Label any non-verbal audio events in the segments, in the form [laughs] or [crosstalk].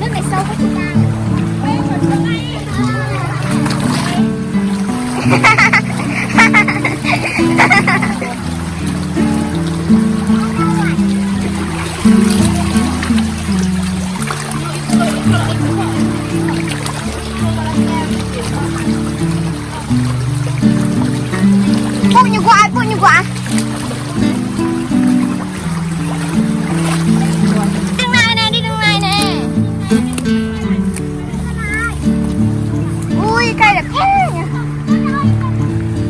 nước này sâu quá chị ta cái cây là thế nhỉ?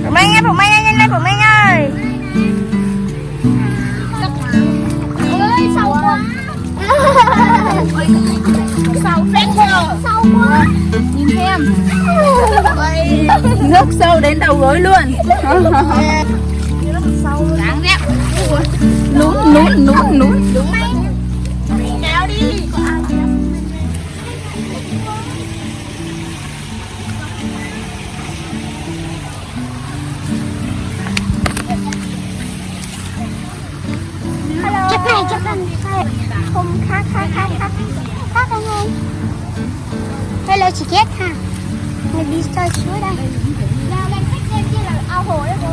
Phụng Anh ơi, Phụng Anh ơi, nhanh lên Phụng Anh ơi. Ôi, sâu quá. Sâu phép quá. Sâu quá. Nhìn xem. Nước sâu đến đầu gối luôn. Đáng ghét Nún, nún, nún, nún. Không khác khác khác khác. Khác anh? Ơi hello chị kết ha mình đi chơi suối đây? Là lên khách lên kia là ao hồ đấy cô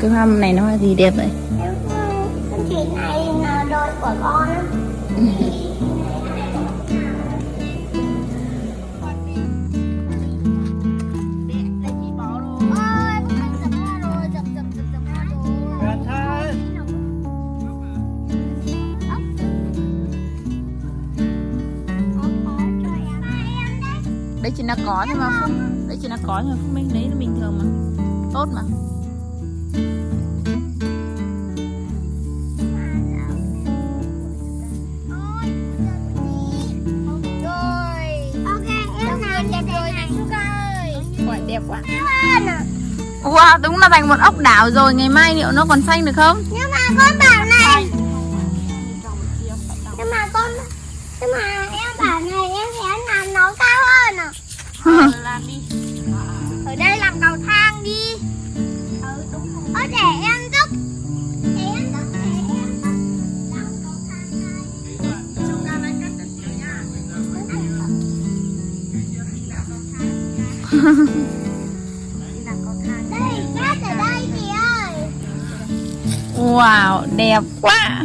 cái hoa này nó hoa gì đẹp vậy? Chỉ này là đôi của con. Đấy. Chỉ là có thôi mà Đấy chỉ là có thôi Phúc Minh Đấy là bình thường mà. Tốt mà đẹp quá. Wow, đúng là thành một ốc đảo rồi Ngày mai liệu nó còn xanh được không? Nhưng mà con bảo này. Nhưng mà con Nhưng mà em bảo này em sẽ làm nó cao hơn à [laughs] Làm đi Wow, đẹp quá.